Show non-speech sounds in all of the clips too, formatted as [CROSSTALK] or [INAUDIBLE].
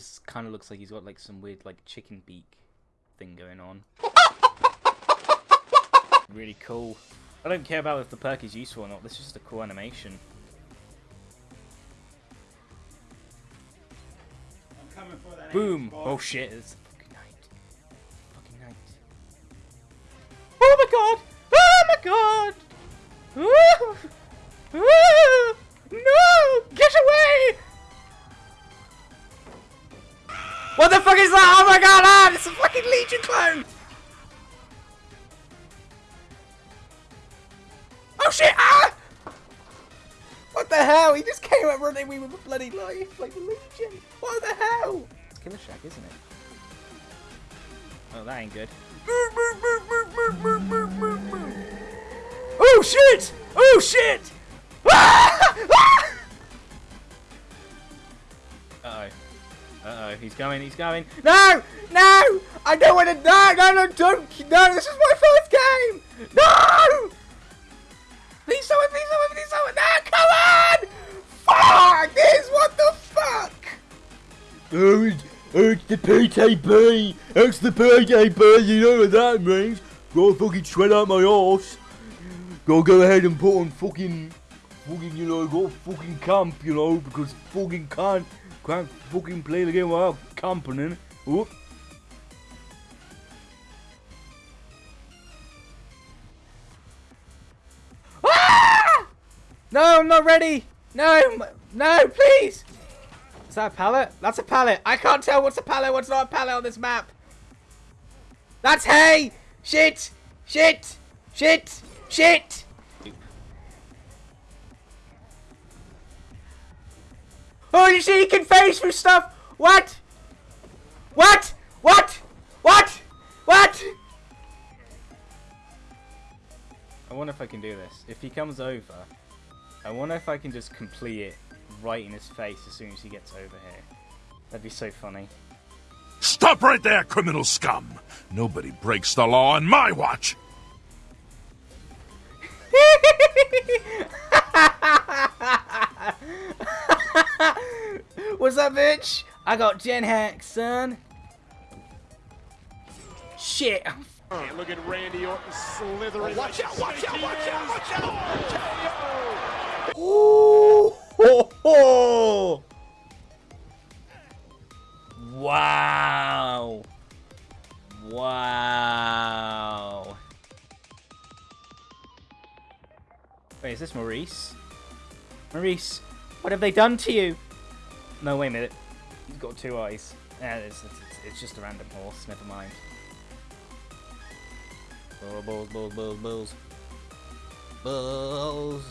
just kind of looks like he's got like some weird like chicken beak thing going on. [LAUGHS] really cool. I don't care about if the perk is useful or not. This is just a cool animation. Boom! Oh shit! It's fucking night. Fucking night. Oh my god! Oh my god! Ooh! [LAUGHS] Ooh! No! Get away! What the fuck is that? Oh my god! Ah, it's a fucking Legion clone! Oh shit! Ah! What the hell? He just came up running me with a bloody life like a Legion. What the hell? It's Killer Shack, isn't it? Oh, that ain't good. Oh shit! Oh shit! Ah! Ah! Uh oh. Uh oh. He's going. He's going. No! No! I don't want to. No! No! No! Don't! No! This is my first game! No! Please someone! Please someone! Please someone! No! Come on! Fuck this! What the fuck? Oh, it's, it's the PTB! It's the PTB, you know what that means? Gotta fucking shred out my arse. Gotta go ahead and put on fucking, fucking, you know, go fucking camp, you know, because fucking can't, can't fucking play the game without camping. Whoop. Ah! No, I'm not ready. No, no, please. Is that a pallet? That's a pallet. I can't tell what's a pallet, what's not a pallet on this map. That's hay. Shit. Shit. Shit. Shit. Oh, you see, he can phase through stuff. What? What? What? What? What? I wonder if I can do this. If he comes over, I wonder if I can just complete it right in his face as soon as he gets over here. That'd be so funny. Stop right there, criminal scum! Nobody breaks the law on my watch! [LAUGHS] What's up, bitch? I got Gen Hack, son. Shit. And look at Randy Orton slithering. Watch out, watch out, watch out, watch out! Ooh, ho, ho. Wow. Wow. Wait, is this Maurice? Maurice, what have they done to you? No, wait a minute. He's got two eyes. Yeah, it's, it's, it's just a random horse. Never mind. Bulls, bulls, bulls, bulls, bulls.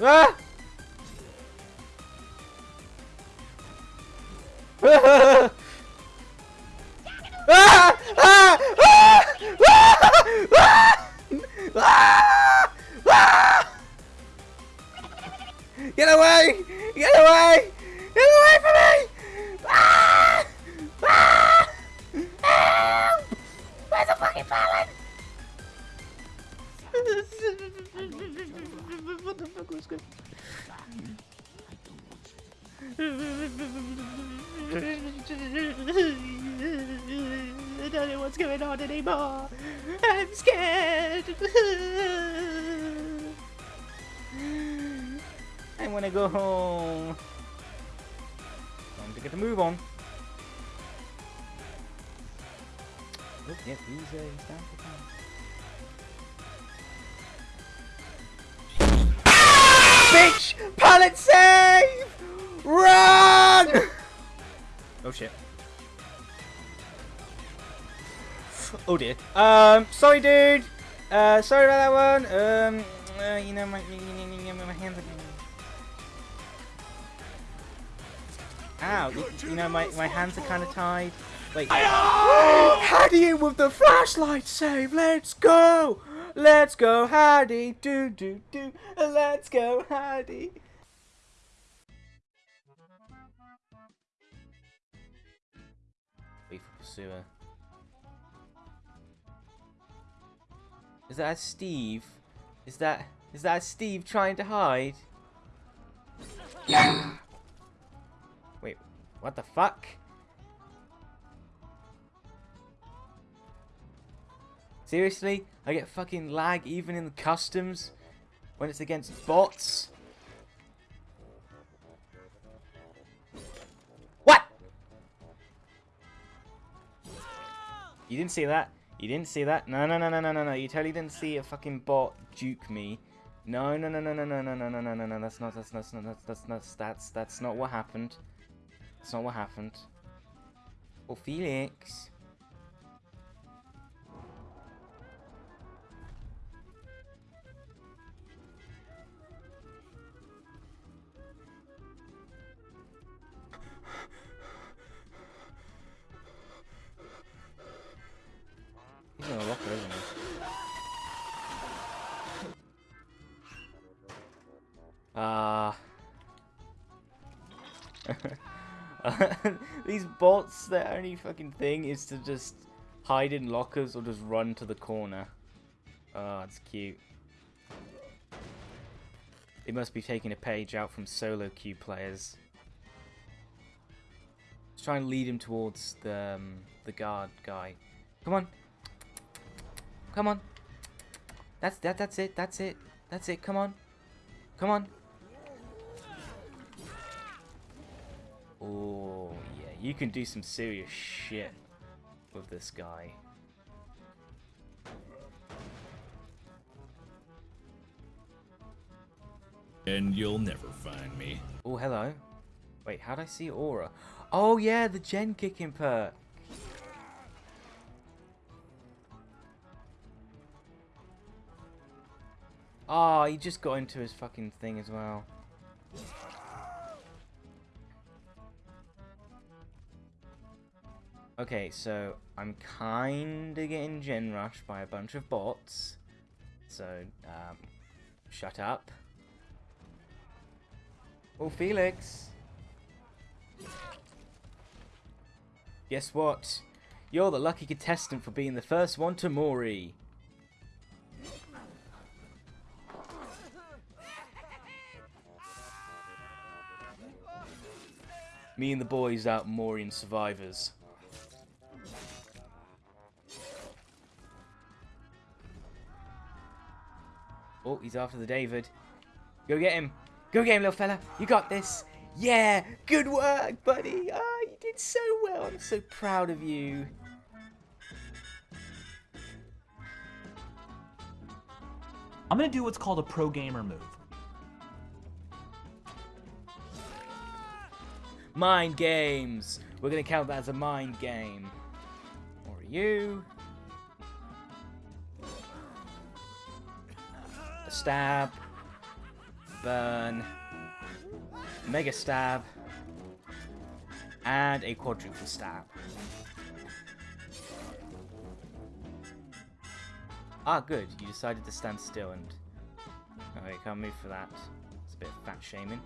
Ah! [LAUGHS] Ah! Where's the fucking pallet? what the fuck was good? I don't know what's going on anymore. I'm scared. I want to go home. Time to get the move on. Oh, yeah, he's, uh, he's down for time. Bitch! Pallet save! Run! oh shit. Oh dear. Um, sorry dude. Uh, sorry about that one. Um, uh, you know my, my hands are... Ow, you, you know my, my hands are kind of tied. Wait. Haddie with the flashlight save. Let's go. Let's go, Haddie. Do do do. Let's go, Haddie. Wait for pursuer. Is that Steve? Is that is that Steve trying to hide? Yeah. Wait, what the fuck? Seriously? I get fucking lag even in the customs when it's against bots? What? You didn't see that? You didn't see that? No, no, no, no, no, no, no. You totally didn't see a fucking bot juke me. No, no, no, no, no, no, no, no, no, no, no, no. That's not, that's not, that's not, that's not, that's, that's not what happened. That's not what happened. Oh, Felix. Ah. [LAUGHS] These bots, their only fucking thing is to just hide in lockers or just run to the corner. Oh, it's cute. They must be taking a page out from solo queue players. Let's try and lead him towards the um, the guard guy. Come on, come on. That's that. That's it. That's it. That's it. Come on, come on. Oh, yeah, you can do some serious shit with this guy. And you'll never find me. Oh, hello. Wait, how'd I see Aura? Oh, yeah, the gen kicking perk. Oh, he just got into his fucking thing as well. Okay, so I'm kinda getting gen rushed by a bunch of bots. So, um, shut up. Oh, Felix. Guess what? You're the lucky contestant for being the first one to Mori. Me and the boys out Morian survivors. Oh, he's after the David. Go get him. Go get him, little fella. You got this. Yeah, good work, buddy. Ah, you did so well. I'm so proud of you. I'm gonna do what's called a pro gamer move. Mind games. We're gonna count that as a mind game. Or you. Stab. Burn. Mega stab. And a quadruple stab. Ah, good. You decided to stand still and... Okay, can't move for that. It's a bit of fat shaming.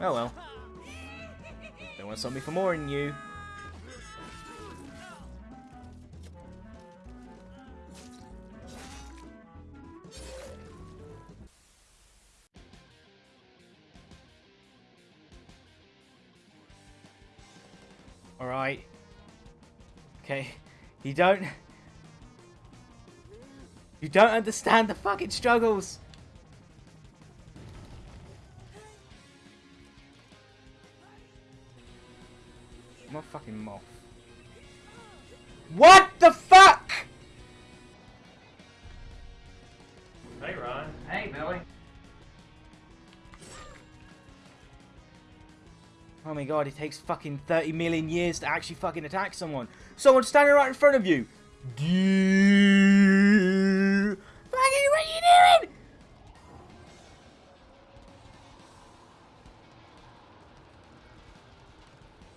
Oh well. Don't want to stop me for more than you. Alright. Okay. You don't... You don't understand the fucking struggles! I'm a fucking moth. What my god, it takes fucking 30 million years to actually fucking attack someone. Someone's standing right in front of you. Fucking, what are you doing?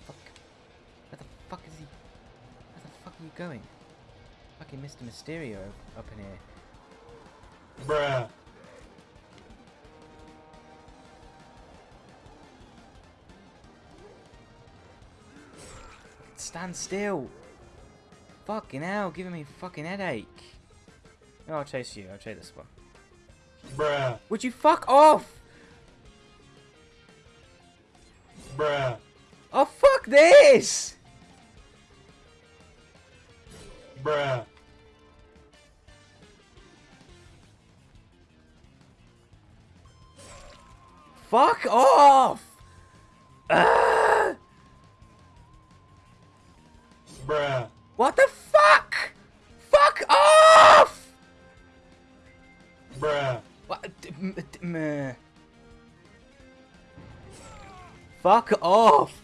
Fuck. Where the fuck is he? Where the fuck are you going? Fucking Mr. Mysterio up in here. Bruh. Stand still. Fucking hell, giving me a fucking headache. No, I'll chase you. I'll chase this one. Bruh. Would you fuck off? Bruh. Oh, fuck this! Bruh. Fuck off! Ah! Bruh. What the fuck? Fuck off! Bruh. What? d- m- d- meh. Uh. Fuck off!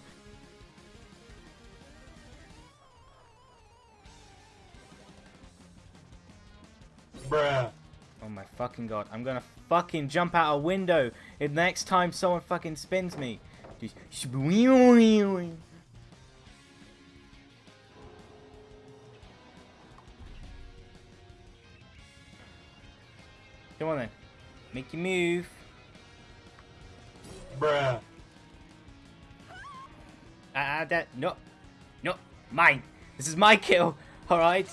Bruh. Oh my fucking god, I'm gonna fucking jump out a window if next time someone fucking spins me. Just Come on then. Make your move. Bruh. Ah, uh, that no, no, mine. This is my kill. [LAUGHS] All right.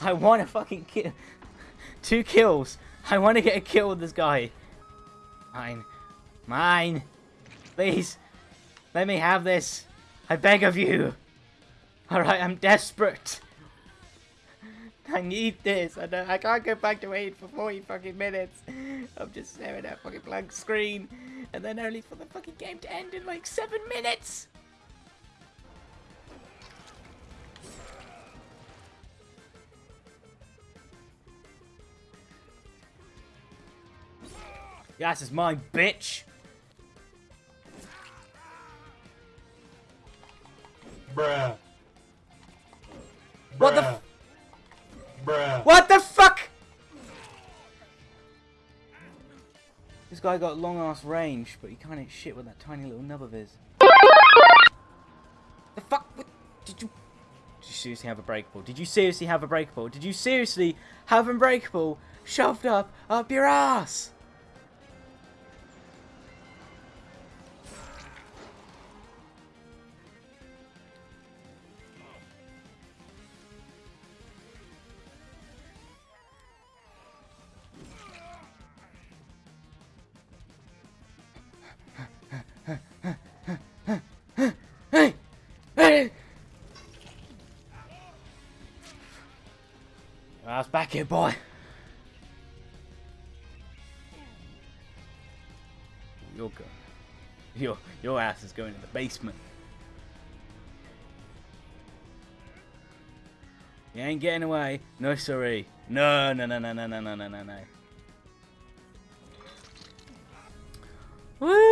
I want to fucking kill. [LAUGHS] Two kills. I want to get a kill with this guy. Mine, mine. Please, let me have this. I beg of you. All right, I'm desperate. [LAUGHS] I need this. I I can't go back to wait for 40 fucking minutes. [LAUGHS] I'm just staring at fucking blank screen. And then only for the fucking game to end in like 7 minutes. Yes, it's mine, bitch. Bruh. Guy got long ass range, but he can't hit shit with that tiny little nub of his. The fuck? What? Did you? Did you seriously have a breakable? Did you seriously have a breakable? Did you seriously have a breakable shoved up up your ass? Back here, boy. You're go. Your your ass is going to the basement. You ain't getting away. No, sorry. No, no, no, no, no, no, no, no, no, no. Woo!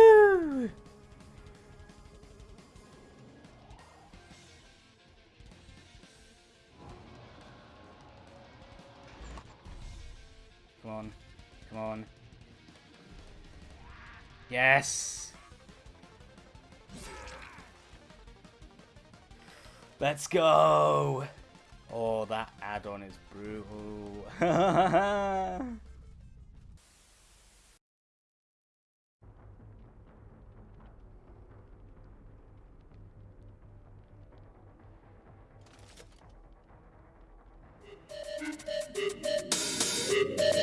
Yes! Let's go! Oh, that add-on is brutal. [LAUGHS] [LAUGHS]